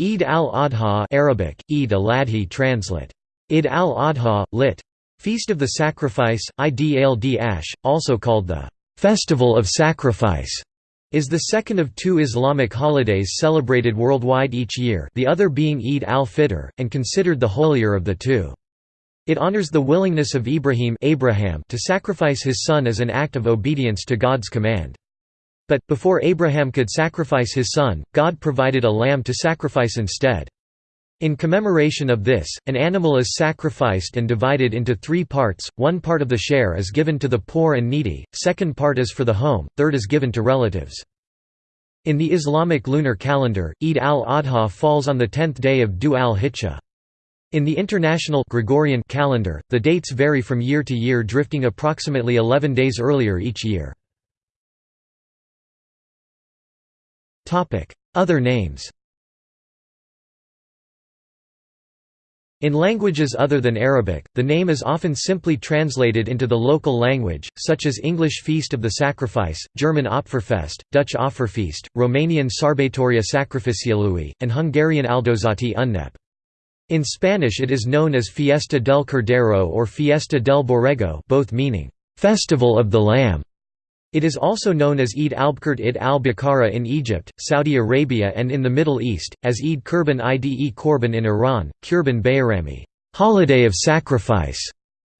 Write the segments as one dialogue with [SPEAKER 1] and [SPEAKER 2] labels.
[SPEAKER 1] Eid al-Adha Arabic, Eid al-Adhi translate. Id al-Adha, lit. Feast of the Sacrifice, Id ash, also called the Festival of Sacrifice, is the second of two Islamic holidays celebrated worldwide each year the other being Eid al-Fitr, and considered the holier of the two. It honors the willingness of Ibrahim Abraham to sacrifice his son as an act of obedience to God's command. But, before Abraham could sacrifice his son, God provided a lamb to sacrifice instead. In commemoration of this, an animal is sacrificed and divided into three parts, one part of the share is given to the poor and needy, second part is for the home, third is given to relatives. In the Islamic lunar calendar, Eid al-Adha falls on the tenth day of Dhu al-Hijjah. In the international Gregorian calendar, the dates vary from year to year drifting approximately 11 days earlier each year. Other names In languages other than Arabic, the name is often simply translated into the local language, such as English Feast of the Sacrifice, German Opferfest, Dutch Offerfeest, Romanian Sarbatoria Sacrificiului, and Hungarian Aldozati Unnep. In Spanish it is known as Fiesta del Cordero or Fiesta del Borrego both meaning, "'Festival of the Lamb' It is also known as Eid al-Bkurt Id al-Bakara in Egypt, Saudi Arabia and in the Middle East, as Eid Kurban Ide Korban in Iran, Kurban Bayrami holiday of sacrifice",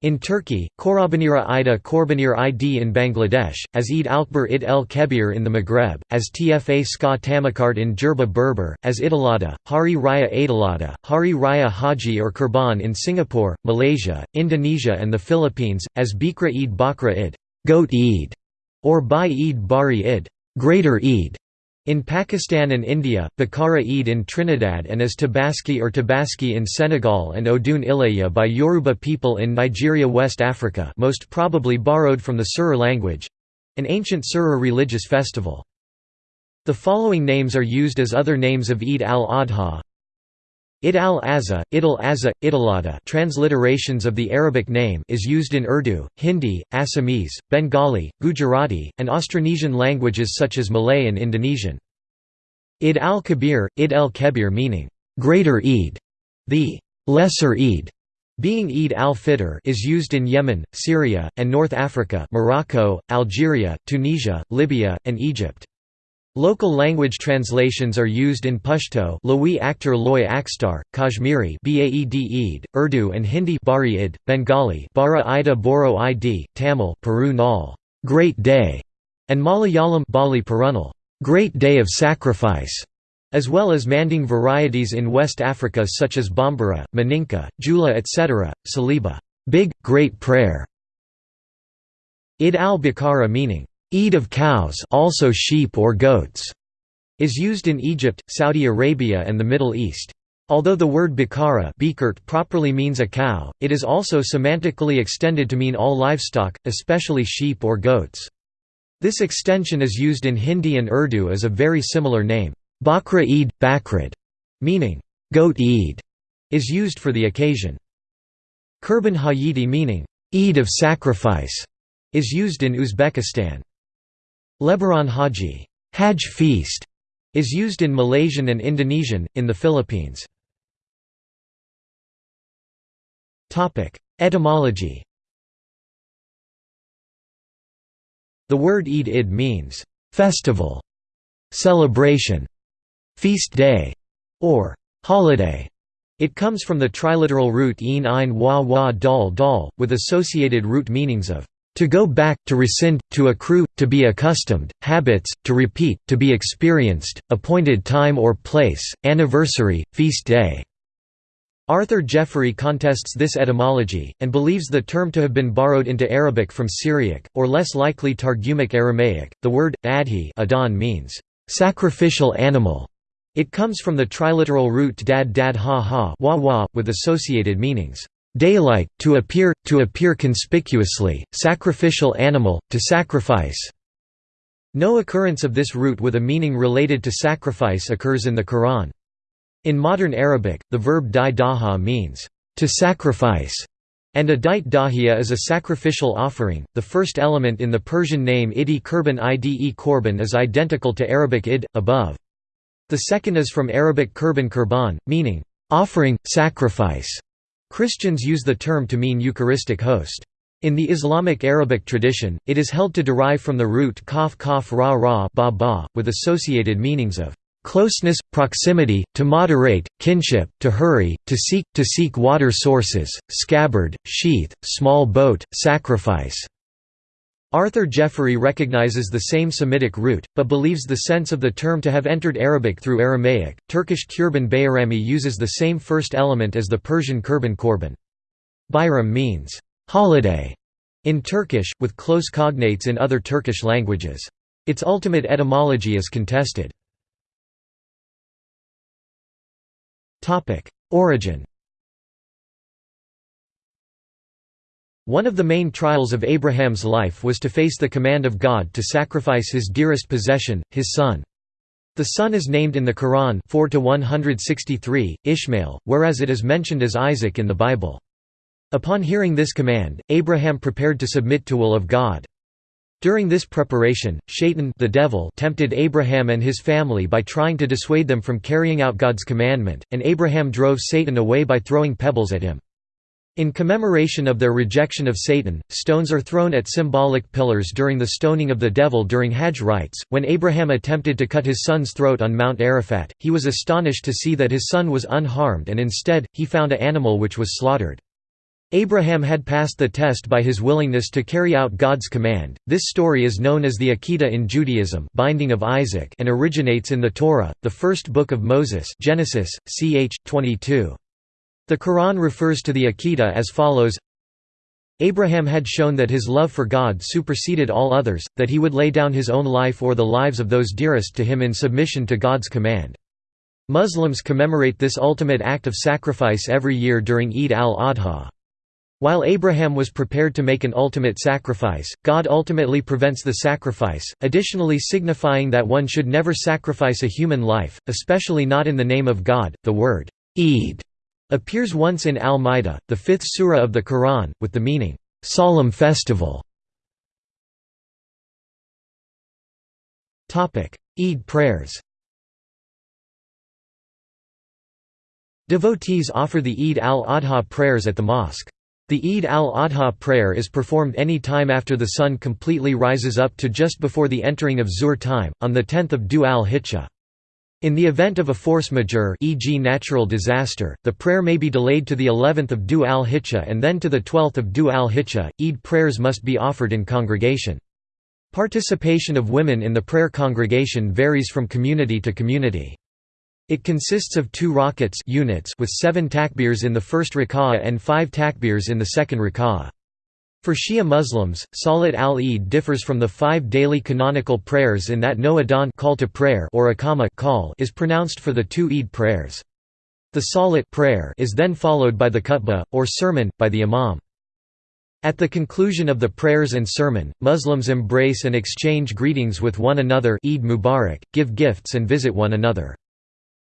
[SPEAKER 1] in Turkey, Korabanira Ida Korbanir Id in Bangladesh, as Eid Alkbar Id el Kebir in the Maghreb, as Tfa Ska Tamakart in Jerba Berber, as Idulada, Hari Raya Aidilada, Hari Raya Haji or Kurban in Singapore, Malaysia, Indonesia and the Philippines, as Bikra Eid Bakra Id Goat Eid", or Bai Eid Bari Id Greater Eid", in Pakistan and India, Bakara Eid in Trinidad and as Tabaski or Tabaski in Senegal and Odun Ilaya by Yoruba people in Nigeria West Africa most probably borrowed from the Serer language—an ancient Serer religious festival. The following names are used as other names of Eid al-Adha Id al-Azha, Idil Azza, Idilada transliterations of the Arabic name is used in Urdu, Hindi, Assamese, Bengali, Gujarati, and Austronesian languages such as Malay and Indonesian. Id al-Kabir, Id el-Kebir meaning, "...greater Eid", the "...lesser Eid", being Eid al-Fitr is used in Yemen, Syria, and North Africa Morocco, Algeria, Tunisia, Libya, and Egypt. Local language translations are used in Pashto Lawi Loy Akstar, Kashmiri Urdu and Hindi Bari -id, Bengali Bara Ida Boro Id, Tamil Peru Nal, Great Day, and Malayalam Bali Perunal, Great Day of Sacrifice, as well as Manding varieties in West Africa such as Bambara, Maninka, Jula etc., Saliba, Big, Great Prayer, Id al-Bakara meaning, Eid of cows also sheep or goats, is used in Egypt, Saudi Arabia and the Middle East. Although the word bikara properly means a cow, it is also semantically extended to mean all livestock, especially sheep or goats. This extension is used in Hindi and Urdu as a very similar name. Bakra Eid, Bakrid, meaning, goat Eid, is used for the occasion. Kurban Hayiti meaning, Eid of sacrifice, is used in Uzbekistan. Lebaran Haji Hajj feast", is used in Malaysian and Indonesian, in the Philippines. Etymology The word Eid id means, "...festival", "...celebration", "...feast day", or "...holiday". It comes from the triliteral root een ein wa wa dal dal, with associated root meanings of to go back, to rescind, to accrue, to be accustomed, habits, to repeat, to be experienced, appointed time or place, anniversary, feast day. Arthur Jeffery contests this etymology, and believes the term to have been borrowed into Arabic from Syriac, or less likely Targumic Aramaic. The word adhi adon means sacrificial animal. It comes from the triliteral root dad dad ha ha wah wah, with associated meanings. Daylight, to appear, to appear conspicuously, sacrificial animal, to sacrifice. No occurrence of this root with a meaning related to sacrifice occurs in the Quran. In modern Arabic, the verb di daha means, to sacrifice, and a dite dahiya is a sacrificial offering. The first element in the Persian name idi kurban ide korban is identical to Arabic id, above. The second is from Arabic kurban kurban, meaning, offering, sacrifice. Christians use the term to mean Eucharistic host. In the Islamic Arabic tradition, it is held to derive from the root kaf kaf ra ra ba ba, with associated meanings of closeness, proximity, to moderate, kinship, to hurry, to seek, to seek water sources, scabbard, sheath, small boat, sacrifice. Arthur Jeffery recognizes the same Semitic root, but believes the sense of the term to have entered Arabic through Aramaic. Turkish Kurban Bayrami uses the same first element as the Persian Kurban Korban. Bayram means holiday in Turkish, with close cognates in other Turkish languages. Its ultimate etymology is contested. Origin One of the main trials of Abraham's life was to face the command of God to sacrifice his dearest possession, his son. The son is named in the Quran 4 163, Ishmael, whereas it is mentioned as Isaac in the Bible. Upon hearing this command, Abraham prepared to submit to will of God. During this preparation, Shaitan the devil tempted Abraham and his family by trying to dissuade them from carrying out God's commandment, and Abraham drove Satan away by throwing pebbles at him. In commemoration of their rejection of Satan, stones are thrown at symbolic pillars during the stoning of the devil during Hajj rites. When Abraham attempted to cut his son's throat on Mount Arafat, he was astonished to see that his son was unharmed and instead, he found an animal which was slaughtered. Abraham had passed the test by his willingness to carry out God's command. This story is known as the Akedah in Judaism, binding of Isaac, and originates in the Torah, the first book of Moses, Genesis, ch. 22. The Quran refers to the Akedah as follows Abraham had shown that his love for God superseded all others, that he would lay down his own life or the lives of those dearest to him in submission to God's command. Muslims commemorate this ultimate act of sacrifice every year during Eid al-Adha. While Abraham was prepared to make an ultimate sacrifice, God ultimately prevents the sacrifice, additionally signifying that one should never sacrifice a human life, especially not in the name of God. The word Eid appears once in Al-Ma'idah, the fifth surah of the Quran, with the meaning, "...solemn festival". Eid prayers Devotees offer the Eid al-Adha prayers at the mosque. The Eid al-Adha prayer is performed any time after the sun completely rises up to just before the entering of Zuhr time, on the 10th of Dhu al-Hijjah. In the event of a force majeure e.g. natural disaster, the prayer may be delayed to the 11th of Dhu al-Hijjah and then to the 12th of Dhu al-Hijjah. Eid prayers must be offered in congregation. Participation of women in the prayer congregation varies from community to community. It consists of two rakats units with seven takbirs in the first rak'ah and five takbirs in the second rak'ah. For Shia Muslims, Salat al-Eid differs from the five daily canonical prayers in that no adhan call to prayer or iqama call is pronounced for the two Eid prayers. The Salat prayer is then followed by the khutbah, or sermon, by the imam. At the conclusion of the prayers and sermon, Muslims embrace and exchange greetings with one another Eid Mubarak, give gifts and visit one another.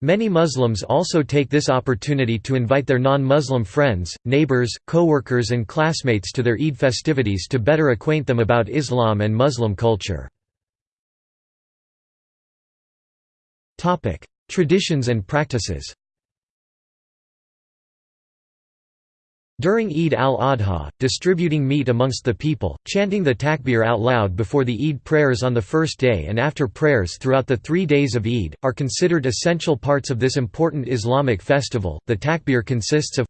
[SPEAKER 1] Many Muslims also take this opportunity to invite their non-Muslim friends, neighbors, co-workers and classmates to their Eid festivities to better acquaint them about Islam and Muslim culture. Traditions and practices During Eid al-Adha, distributing meat amongst the people, chanting the takbir out loud before the Eid prayers on the first day and after prayers throughout the three days of Eid, are considered essential parts of this important Islamic festival. The takbir consists of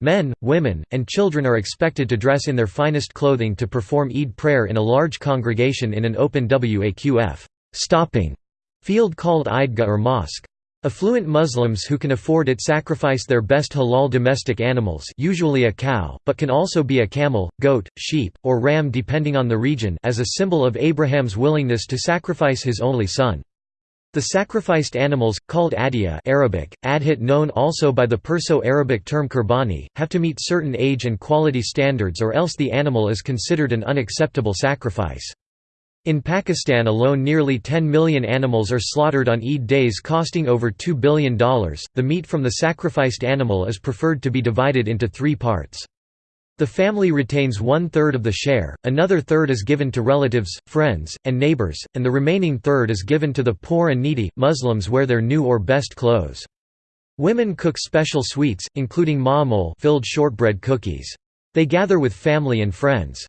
[SPEAKER 1] Men, women, and children are expected to dress in their finest clothing to perform Eid prayer in a large congregation in an open waqf stopping field called Eidgah or mosque. Affluent Muslims who can afford it sacrifice their best halal domestic animals usually a cow, but can also be a camel, goat, sheep, or ram depending on the region as a symbol of Abraham's willingness to sacrifice his only son. The sacrificed animals, called adiyah Arabic, adhit known also by the Perso-Arabic term kurbani, have to meet certain age and quality standards or else the animal is considered an unacceptable sacrifice. In Pakistan alone nearly 10 million animals are slaughtered on Eid days costing over $2 billion. The meat from the sacrificed animal is preferred to be divided into three parts. The family retains one-third of the share, another third is given to relatives, friends, and neighbors, and the remaining third is given to the poor and needy. Muslims wear their new or best clothes. Women cook special sweets, including ma'amoul filled shortbread cookies. They gather with family and friends.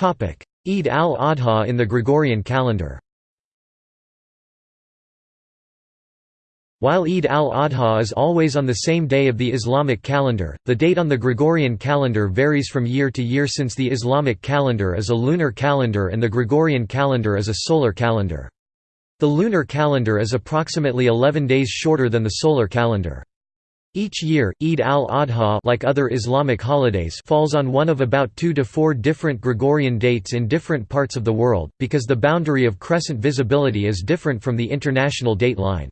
[SPEAKER 1] Eid al-Adha in the Gregorian calendar While Eid al-Adha is always on the same day of the Islamic calendar, the date on the Gregorian calendar varies from year to year since the Islamic calendar is a lunar calendar and the Gregorian calendar is a solar calendar. The lunar calendar is approximately 11 days shorter than the solar calendar. Each year, Eid al-Adha like other Islamic holidays falls on one of about two to four different Gregorian dates in different parts of the world, because the boundary of crescent visibility is different from the international date line.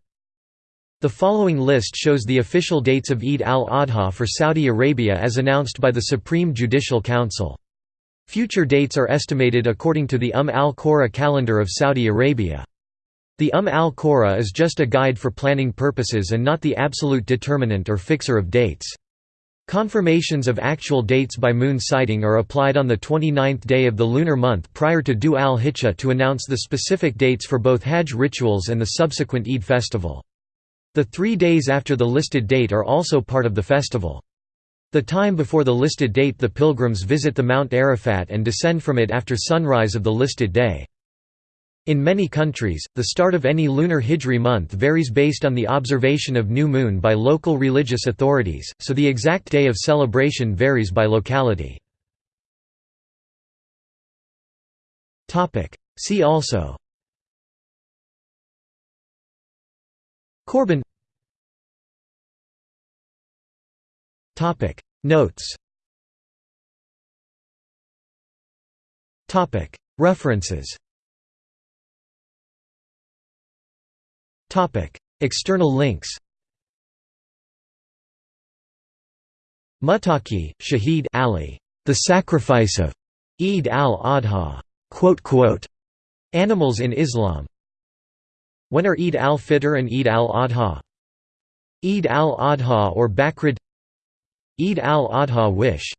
[SPEAKER 1] The following list shows the official dates of Eid al-Adha for Saudi Arabia as announced by the Supreme Judicial Council. Future dates are estimated according to the Umm al-Qura calendar of Saudi Arabia. The Umm al-Qura is just a guide for planning purposes and not the absolute determinant or fixer of dates. Confirmations of actual dates by moon sighting are applied on the 29th day of the lunar month prior to Dhu al-Hijjah to announce the specific dates for both Hajj rituals and the subsequent Eid festival. The three days after the listed date are also part of the festival. The time before the listed date the pilgrims visit the Mount Arafat and descend from it after sunrise of the listed day. In many countries, the start of any lunar Hijri month varies based on the observation of new moon by local religious authorities, so the exact day of celebration varies by locality. See also. Korban Notes. References External links Muttaqi, Shahid Ali, The Sacrifice of Eid al-Adha. Animals in Islam when are Eid al-Fitr and Eid al-Adha? Eid al-Adha or Bakrid Eid al-Adha wish